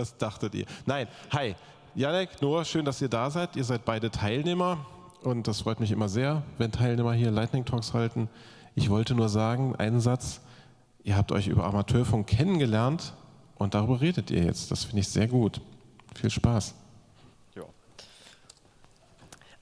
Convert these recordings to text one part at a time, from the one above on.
Was dachtet ihr? Nein, hi. Janek, Noah, schön, dass ihr da seid. Ihr seid beide Teilnehmer und das freut mich immer sehr, wenn Teilnehmer hier Lightning Talks halten. Ich wollte nur sagen, einen Satz, ihr habt euch über Amateurfunk kennengelernt und darüber redet ihr jetzt. Das finde ich sehr gut. Viel Spaß.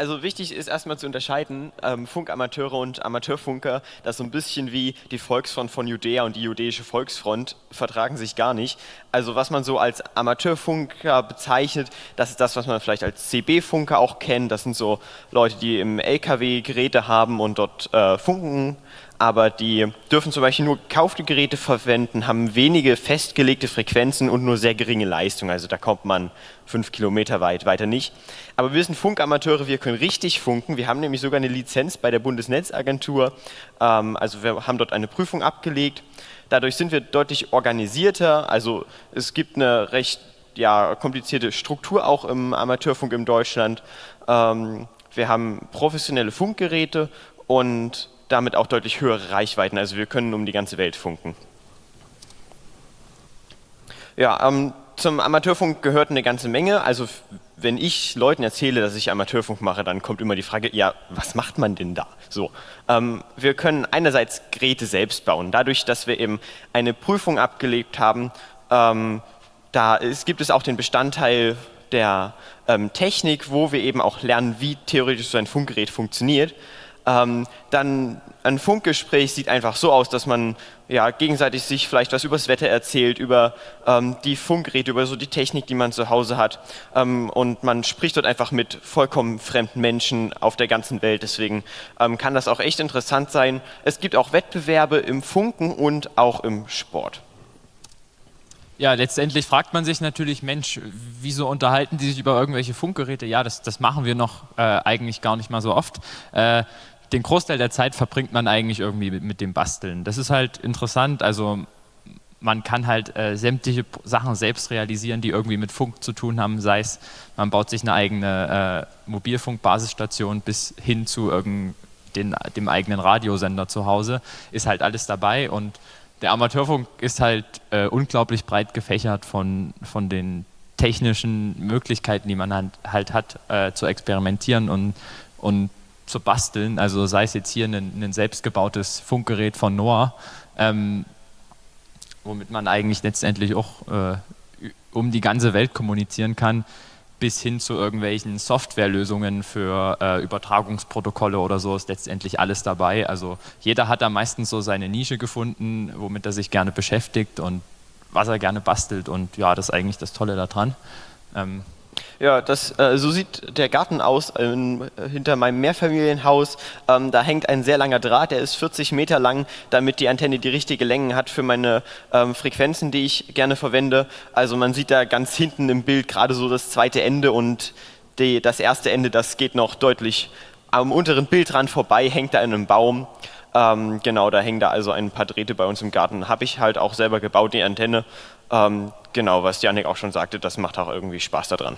Also wichtig ist erstmal zu unterscheiden, ähm, Funkamateure und Amateurfunker, das so ein bisschen wie die Volksfront von Judäa und die jüdische Volksfront vertragen sich gar nicht. Also was man so als Amateurfunker bezeichnet, das ist das, was man vielleicht als CB-Funker auch kennt. Das sind so Leute, die im LKW Geräte haben und dort äh, funken aber die dürfen zum Beispiel nur gekaufte Geräte verwenden, haben wenige festgelegte Frequenzen und nur sehr geringe Leistung. Also da kommt man fünf Kilometer weit, weiter nicht. Aber wir sind Funkamateure, wir können richtig funken. Wir haben nämlich sogar eine Lizenz bei der Bundesnetzagentur. Ähm, also wir haben dort eine Prüfung abgelegt. Dadurch sind wir deutlich organisierter. Also es gibt eine recht ja, komplizierte Struktur auch im Amateurfunk in Deutschland. Ähm, wir haben professionelle Funkgeräte und damit auch deutlich höhere Reichweiten. Also wir können um die ganze Welt funken. Ja, ähm, zum Amateurfunk gehört eine ganze Menge. Also wenn ich Leuten erzähle, dass ich Amateurfunk mache, dann kommt immer die Frage, ja, was macht man denn da? So, ähm, wir können einerseits Geräte selbst bauen. Dadurch, dass wir eben eine Prüfung abgelegt haben, ähm, da ist, gibt es auch den Bestandteil der ähm, Technik, wo wir eben auch lernen, wie theoretisch so ein Funkgerät funktioniert ähm, dann ein Funkgespräch sieht einfach so aus, dass man ja, gegenseitig sich vielleicht was übers Wetter erzählt, über ähm, die Funkgeräte, über so die Technik, die man zu Hause hat. Ähm, und man spricht dort einfach mit vollkommen fremden Menschen auf der ganzen Welt. Deswegen ähm, kann das auch echt interessant sein. Es gibt auch Wettbewerbe im Funken und auch im Sport. Ja, letztendlich fragt man sich natürlich, Mensch, wieso unterhalten die sich über irgendwelche Funkgeräte? Ja, das, das machen wir noch äh, eigentlich gar nicht mal so oft. Äh, den Großteil der Zeit verbringt man eigentlich irgendwie mit, mit dem Basteln. Das ist halt interessant, also man kann halt äh, sämtliche Sachen selbst realisieren, die irgendwie mit Funk zu tun haben, sei es, man baut sich eine eigene äh, Mobilfunkbasisstation bis hin zu den, dem eigenen Radiosender zu Hause, ist halt alles dabei. Und der Amateurfunk ist halt äh, unglaublich breit gefächert von, von den technischen Möglichkeiten, die man halt, halt hat, äh, zu experimentieren und, und zu basteln, also sei es jetzt hier ein, ein selbstgebautes Funkgerät von Noah, ähm, womit man eigentlich letztendlich auch äh, um die ganze Welt kommunizieren kann, bis hin zu irgendwelchen Softwarelösungen für äh, Übertragungsprotokolle oder so ist letztendlich alles dabei. Also jeder hat da meistens so seine Nische gefunden, womit er sich gerne beschäftigt und was er gerne bastelt und ja, das ist eigentlich das Tolle daran. Ähm, ja, das, äh, so sieht der Garten aus ähm, hinter meinem Mehrfamilienhaus. Ähm, da hängt ein sehr langer Draht, der ist 40 Meter lang, damit die Antenne die richtige Länge hat für meine ähm, Frequenzen, die ich gerne verwende. Also man sieht da ganz hinten im Bild gerade so das zweite Ende und die, das erste Ende, das geht noch deutlich am unteren Bildrand vorbei, hängt da in einem Baum. Ähm, genau, da hängen da also ein paar Drähte bei uns im Garten. Habe ich halt auch selber gebaut, die Antenne. Ähm, genau, was Janik auch schon sagte, das macht auch irgendwie Spaß daran.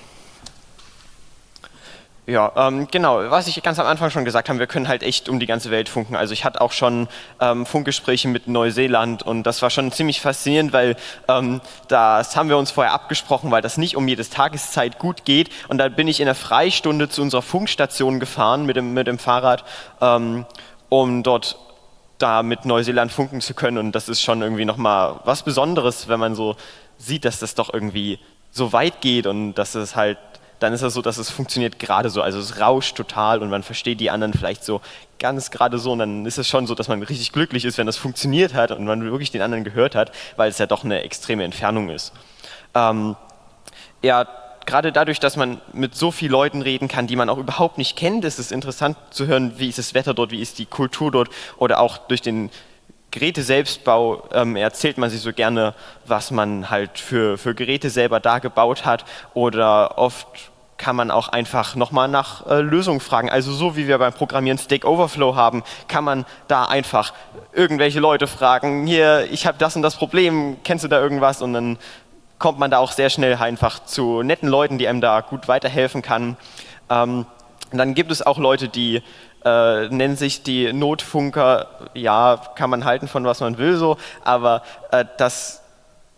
Ja, ähm, genau, was ich ganz am Anfang schon gesagt habe, wir können halt echt um die ganze Welt funken. Also ich hatte auch schon ähm, Funkgespräche mit Neuseeland und das war schon ziemlich faszinierend, weil ähm, das haben wir uns vorher abgesprochen, weil das nicht um jedes Tageszeit gut geht. Und da bin ich in der Freistunde zu unserer Funkstation gefahren mit dem, mit dem Fahrrad, ähm, um dort da mit Neuseeland funken zu können. Und das ist schon irgendwie nochmal was Besonderes, wenn man so sieht, dass das doch irgendwie so weit geht und dass es halt dann ist es so, dass es funktioniert gerade so. Also es rauscht total und man versteht die anderen vielleicht so ganz gerade so. Und dann ist es schon so, dass man richtig glücklich ist, wenn das funktioniert hat und man wirklich den anderen gehört hat, weil es ja doch eine extreme Entfernung ist. Ähm, ja, gerade dadurch, dass man mit so vielen Leuten reden kann, die man auch überhaupt nicht kennt, ist es interessant zu hören, wie ist das Wetter dort, wie ist die Kultur dort oder auch durch den Geräte-Selbstbau ähm, erzählt man sich so gerne, was man halt für, für Geräte selber da gebaut hat oder oft kann man auch einfach nochmal nach äh, Lösungen fragen. Also so wie wir beim Programmieren Stack Overflow haben, kann man da einfach irgendwelche Leute fragen, hier, ich habe das und das Problem, kennst du da irgendwas? Und dann kommt man da auch sehr schnell einfach zu netten Leuten, die einem da gut weiterhelfen kann. Ähm, dann gibt es auch Leute, die äh, nennen sich die Notfunker, ja, kann man halten von was man will so, aber äh, das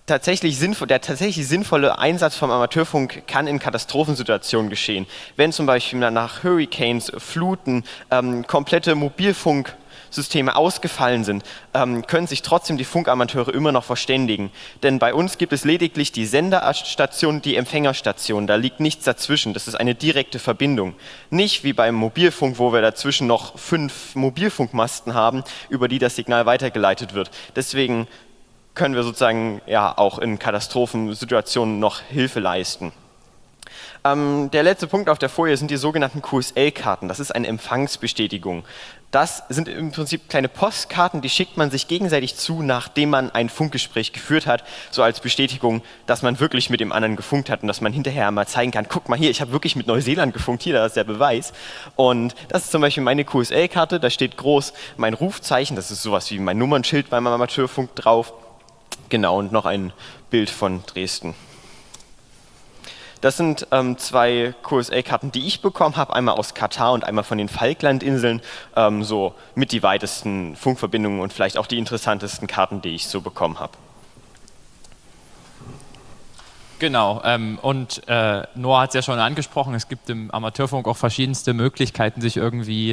tatsächlich sinnvoll, der tatsächlich sinnvolle Einsatz vom Amateurfunk kann in Katastrophensituationen geschehen. Wenn zum Beispiel nach Hurricanes, Fluten, ähm, komplette Mobilfunk Systeme ausgefallen sind, ähm, können sich trotzdem die Funkamateure immer noch verständigen. Denn bei uns gibt es lediglich die Senderstation die Empfängerstation. Da liegt nichts dazwischen. Das ist eine direkte Verbindung. Nicht wie beim Mobilfunk, wo wir dazwischen noch fünf Mobilfunkmasten haben, über die das Signal weitergeleitet wird. Deswegen können wir sozusagen ja auch in Katastrophensituationen noch Hilfe leisten. Ähm, der letzte Punkt auf der Folie sind die sogenannten QSL-Karten. Das ist eine Empfangsbestätigung. Das sind im Prinzip kleine Postkarten, die schickt man sich gegenseitig zu, nachdem man ein Funkgespräch geführt hat, so als Bestätigung, dass man wirklich mit dem anderen gefunkt hat und dass man hinterher mal zeigen kann, guck mal hier, ich habe wirklich mit Neuseeland gefunkt, hier, da ist der Beweis. Und das ist zum Beispiel meine QSL-Karte, da steht groß mein Rufzeichen, das ist sowas wie mein Nummernschild beim Amateurfunk drauf. Genau, und noch ein Bild von Dresden. Das sind ähm, zwei QSA-Karten, die ich bekommen habe, einmal aus Katar und einmal von den Falklandinseln, ähm, so mit die weitesten Funkverbindungen und vielleicht auch die interessantesten Karten, die ich so bekommen habe. Genau, ähm, und äh, Noah hat es ja schon angesprochen, es gibt im Amateurfunk auch verschiedenste Möglichkeiten, sich irgendwie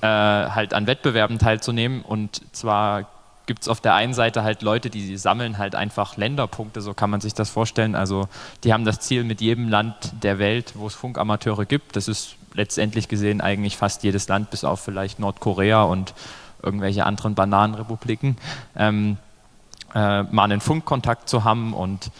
äh, halt an Wettbewerben teilzunehmen. Und zwar gibt es auf der einen Seite halt Leute, die sammeln halt einfach Länderpunkte, so kann man sich das vorstellen. Also die haben das Ziel mit jedem Land der Welt, wo es Funkamateure gibt. Das ist letztendlich gesehen eigentlich fast jedes Land, bis auf vielleicht Nordkorea und irgendwelche anderen Bananenrepubliken, ähm, äh, mal einen Funkkontakt zu haben und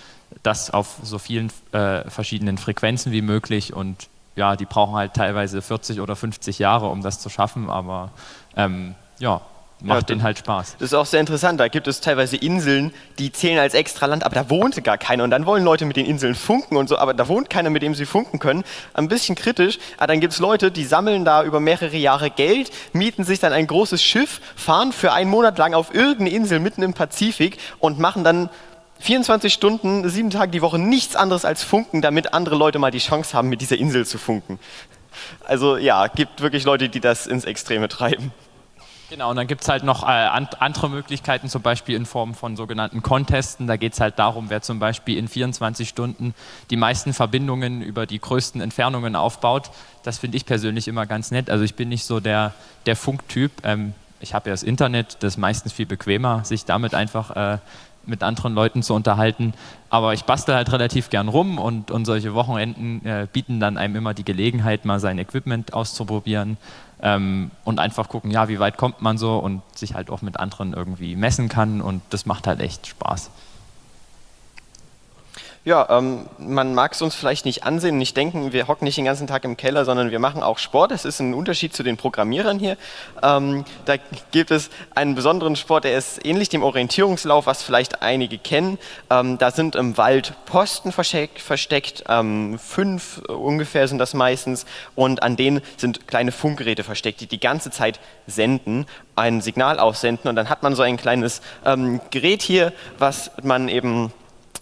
das auf so vielen äh, verschiedenen Frequenzen wie möglich und ja, die brauchen halt teilweise 40 oder 50 Jahre, um das zu schaffen, aber ähm, ja, macht ja, denen halt Spaß. Das ist auch sehr interessant. Da gibt es teilweise Inseln, die zählen als extra Land, aber da wohnte gar keiner. Und dann wollen Leute mit den Inseln funken und so, aber da wohnt keiner, mit dem sie funken können. Ein bisschen kritisch. Aber dann gibt es Leute, die sammeln da über mehrere Jahre Geld, mieten sich dann ein großes Schiff, fahren für einen Monat lang auf irgendeine Insel mitten im Pazifik und machen dann 24 Stunden, sieben Tage die Woche nichts anderes als funken, damit andere Leute mal die Chance haben, mit dieser Insel zu funken. Also ja, gibt wirklich Leute, die das ins Extreme treiben. Genau, und dann gibt es halt noch äh, andere Möglichkeiten, zum Beispiel in Form von sogenannten Contesten. Da geht es halt darum, wer zum Beispiel in 24 Stunden die meisten Verbindungen über die größten Entfernungen aufbaut. Das finde ich persönlich immer ganz nett. Also ich bin nicht so der, der Funktyp. Ähm, ich habe ja das Internet, das ist meistens viel bequemer, sich damit einfach äh, mit anderen Leuten zu unterhalten. Aber ich bastel halt relativ gern rum und, und solche Wochenenden äh, bieten dann einem immer die Gelegenheit, mal sein Equipment auszuprobieren ähm, und einfach gucken, ja, wie weit kommt man so und sich halt auch mit anderen irgendwie messen kann und das macht halt echt Spaß. Ja, ähm, man mag es uns vielleicht nicht ansehen, nicht denken, wir hocken nicht den ganzen Tag im Keller, sondern wir machen auch Sport. Das ist ein Unterschied zu den Programmierern hier. Ähm, da gibt es einen besonderen Sport, der ist ähnlich dem Orientierungslauf, was vielleicht einige kennen. Ähm, da sind im Wald Posten versteckt, ähm, fünf ungefähr sind das meistens, und an denen sind kleine Funkgeräte versteckt, die die ganze Zeit senden, ein Signal aussenden, und dann hat man so ein kleines ähm, Gerät hier, was man eben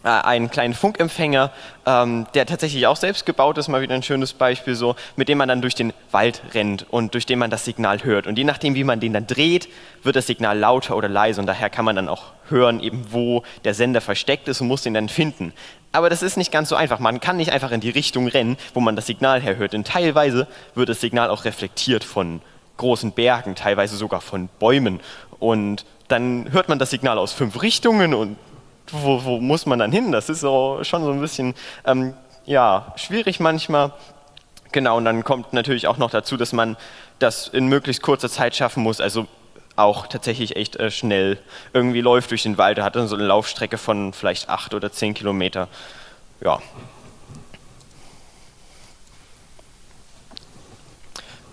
einen kleinen Funkempfänger, ähm, der tatsächlich auch selbst gebaut ist, mal wieder ein schönes Beispiel so, mit dem man dann durch den Wald rennt und durch den man das Signal hört. Und je nachdem, wie man den dann dreht, wird das Signal lauter oder leise und daher kann man dann auch hören, eben wo der Sender versteckt ist und muss den dann finden. Aber das ist nicht ganz so einfach. Man kann nicht einfach in die Richtung rennen, wo man das Signal herhört, denn teilweise wird das Signal auch reflektiert von großen Bergen, teilweise sogar von Bäumen und dann hört man das Signal aus fünf Richtungen und wo, wo, muss man dann hin? Das ist so, schon so ein bisschen ähm, ja, schwierig manchmal. Genau, und dann kommt natürlich auch noch dazu, dass man das in möglichst kurzer Zeit schaffen muss, also auch tatsächlich echt äh, schnell irgendwie läuft durch den Wald. Er hat dann so eine Laufstrecke von vielleicht acht oder zehn Kilometer. Ja.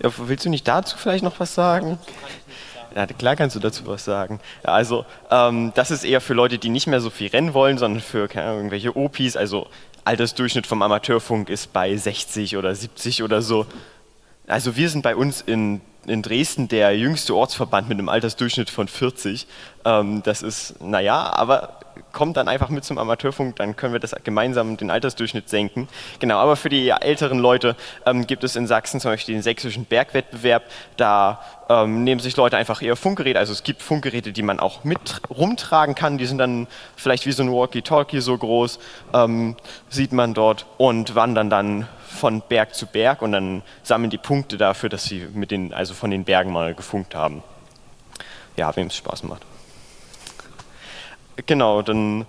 ja. Willst du nicht dazu vielleicht noch was sagen? Ja, klar kannst du dazu was sagen. Ja, also ähm, das ist eher für Leute, die nicht mehr so viel rennen wollen, sondern für keine Ahnung, irgendwelche OPs. Also Altersdurchschnitt vom Amateurfunk ist bei 60 oder 70 oder so. Also wir sind bei uns in, in Dresden der jüngste Ortsverband mit einem Altersdurchschnitt von 40. Ähm, das ist, naja, aber kommt dann einfach mit zum Amateurfunk, dann können wir das gemeinsam den Altersdurchschnitt senken. Genau, aber für die älteren Leute ähm, gibt es in Sachsen zum Beispiel den sächsischen Bergwettbewerb. Da ähm, nehmen sich Leute einfach ihr Funkgerät, also es gibt Funkgeräte, die man auch mit rumtragen kann, die sind dann vielleicht wie so ein Walkie-Talkie so groß, ähm, sieht man dort und wandern dann von Berg zu Berg und dann sammeln die Punkte dafür, dass sie mit den, also von den Bergen mal gefunkt haben. Ja, wem es Spaß macht. Genau, dann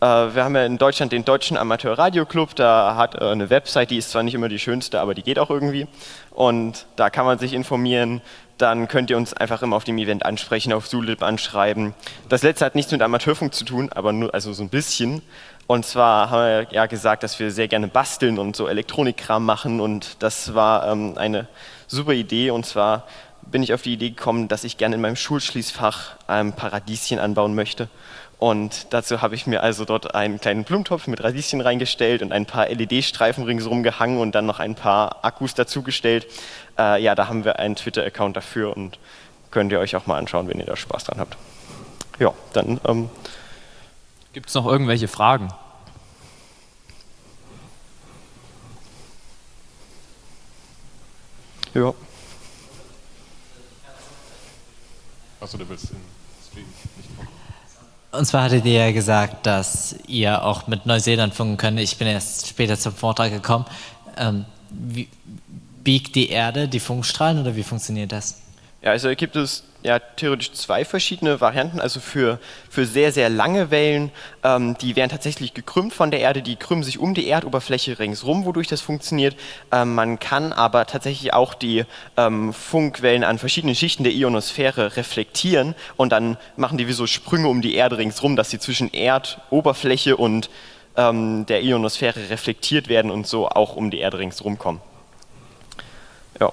äh, wir haben ja in Deutschland den Deutschen Amateur Radio Club, da hat äh, eine Website, die ist zwar nicht immer die schönste, aber die geht auch irgendwie. Und da kann man sich informieren, dann könnt ihr uns einfach immer auf dem Event ansprechen, auf Zulip anschreiben. Das letzte hat nichts mit Amateurfunk zu tun, aber nur also so ein bisschen. Und zwar haben wir ja gesagt, dass wir sehr gerne basteln und so Elektronikkram machen und das war ähm, eine super Idee und zwar bin ich auf die Idee gekommen, dass ich gerne in meinem Schulschließfach ein paar Radieschen anbauen möchte. Und dazu habe ich mir also dort einen kleinen Blumentopf mit Radieschen reingestellt und ein paar LED-Streifen ringsherum gehangen und dann noch ein paar Akkus dazugestellt. Äh, ja, da haben wir einen Twitter-Account dafür und könnt ihr euch auch mal anschauen, wenn ihr da Spaß dran habt. Ja, dann. Ähm Gibt es noch irgendwelche Fragen? Ja. Achso, du willst den Stream nicht kommen. Und zwar hattet ihr ja gesagt, dass ihr auch mit Neuseeland funken könnt. Ich bin erst später zum Vortrag gekommen. Ähm, wie, biegt die Erde die Funkstrahlen oder wie funktioniert das? Ja, also gibt es ja theoretisch zwei verschiedene Varianten. Also für, für sehr, sehr lange Wellen, ähm, die werden tatsächlich gekrümmt von der Erde, die krümmen sich um die Erdoberfläche ringsrum, wodurch das funktioniert. Ähm, man kann aber tatsächlich auch die ähm, Funkwellen an verschiedenen Schichten der Ionosphäre reflektieren und dann machen die wie so Sprünge um die Erde ringsrum, dass sie zwischen Erdoberfläche und ähm, der Ionosphäre reflektiert werden und so auch um die Erde ringsrum kommen. Ja.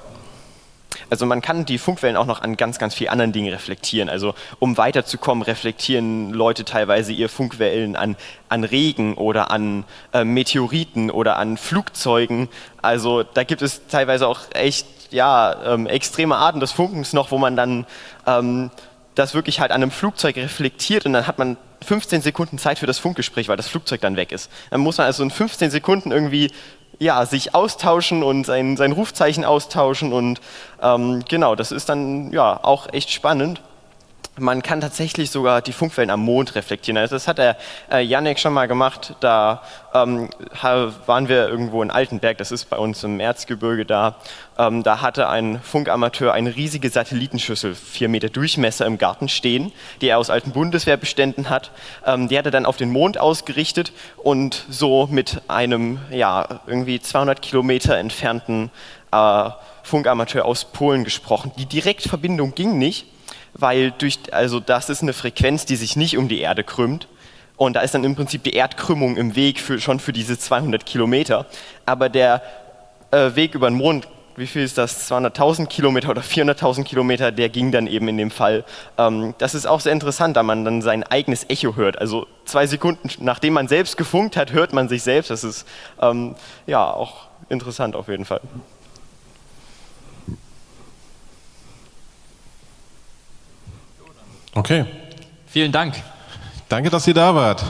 Also man kann die Funkwellen auch noch an ganz, ganz vielen anderen Dingen reflektieren. Also um weiterzukommen, reflektieren Leute teilweise ihre Funkwellen an, an Regen oder an äh, Meteoriten oder an Flugzeugen. Also da gibt es teilweise auch echt ja, ähm, extreme Arten des Funkens noch, wo man dann ähm, das wirklich halt an einem Flugzeug reflektiert und dann hat man 15 Sekunden Zeit für das Funkgespräch, weil das Flugzeug dann weg ist. Dann muss man also in 15 Sekunden irgendwie ja, sich austauschen und sein, sein Rufzeichen austauschen und ähm, genau, das ist dann ja auch echt spannend. Man kann tatsächlich sogar die Funkwellen am Mond reflektieren. Also das hat der äh, schon mal gemacht. Da ähm, waren wir irgendwo in Altenberg, das ist bei uns im Erzgebirge da. Ähm, da hatte ein Funkamateur eine riesige Satellitenschüssel, vier Meter Durchmesser im Garten stehen, die er aus alten Bundeswehrbeständen hat. Ähm, die hat er dann auf den Mond ausgerichtet und so mit einem ja irgendwie 200 Kilometer entfernten äh, Funkamateur aus Polen gesprochen. Die Direktverbindung ging nicht weil durch, also das ist eine Frequenz, die sich nicht um die Erde krümmt. Und da ist dann im Prinzip die Erdkrümmung im Weg für, schon für diese 200 Kilometer. Aber der äh, Weg über den Mond, wie viel ist das, 200.000 Kilometer oder 400.000 Kilometer, der ging dann eben in dem Fall. Ähm, das ist auch sehr interessant, da man dann sein eigenes Echo hört. Also zwei Sekunden nachdem man selbst gefunkt hat, hört man sich selbst. Das ist ähm, ja auch interessant auf jeden Fall. Okay. Vielen Dank. Danke, dass ihr da wart.